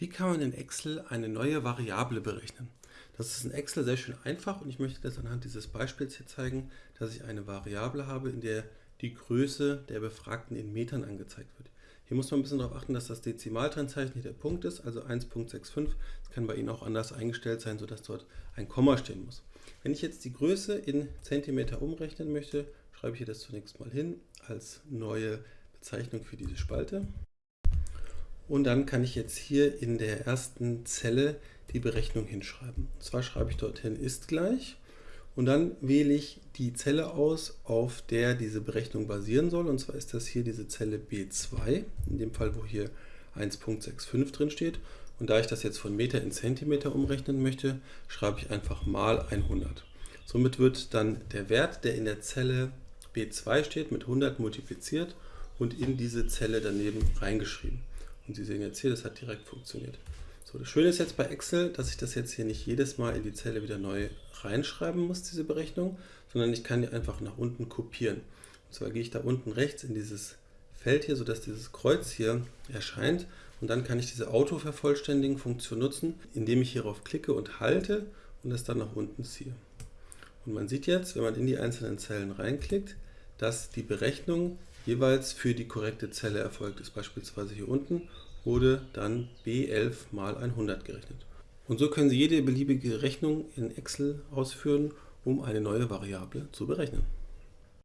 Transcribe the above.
Wie kann man in Excel eine neue Variable berechnen? Das ist in Excel sehr schön einfach und ich möchte das anhand dieses Beispiels hier zeigen, dass ich eine Variable habe, in der die Größe der Befragten in Metern angezeigt wird. Hier muss man ein bisschen darauf achten, dass das Dezimaltrennzeichen hier der Punkt ist, also 1.65. Das kann bei Ihnen auch anders eingestellt sein, sodass dort ein Komma stehen muss. Wenn ich jetzt die Größe in Zentimeter umrechnen möchte, schreibe ich hier das zunächst mal hin als neue Bezeichnung für diese Spalte. Und dann kann ich jetzt hier in der ersten Zelle die Berechnung hinschreiben. Und zwar schreibe ich dorthin ist gleich und dann wähle ich die Zelle aus, auf der diese Berechnung basieren soll. Und zwar ist das hier diese Zelle B2, in dem Fall, wo hier 1.65 drin steht. Und da ich das jetzt von Meter in Zentimeter umrechnen möchte, schreibe ich einfach mal 100. Somit wird dann der Wert, der in der Zelle B2 steht, mit 100 multipliziert und in diese Zelle daneben reingeschrieben. Und Sie sehen jetzt hier, das hat direkt funktioniert. So, das Schöne ist jetzt bei Excel, dass ich das jetzt hier nicht jedes Mal in die Zelle wieder neu reinschreiben muss, diese Berechnung, sondern ich kann die einfach nach unten kopieren. Und zwar gehe ich da unten rechts in dieses Feld hier, sodass dieses Kreuz hier erscheint und dann kann ich diese Autovervollständigen-Funktion nutzen, indem ich hierauf klicke und halte und das dann nach unten ziehe. Und man sieht jetzt, wenn man in die einzelnen Zellen reinklickt, dass die Berechnung jeweils für die korrekte Zelle erfolgt ist. Beispielsweise hier unten wurde dann B11 mal 100 gerechnet. Und so können Sie jede beliebige Rechnung in Excel ausführen, um eine neue Variable zu berechnen.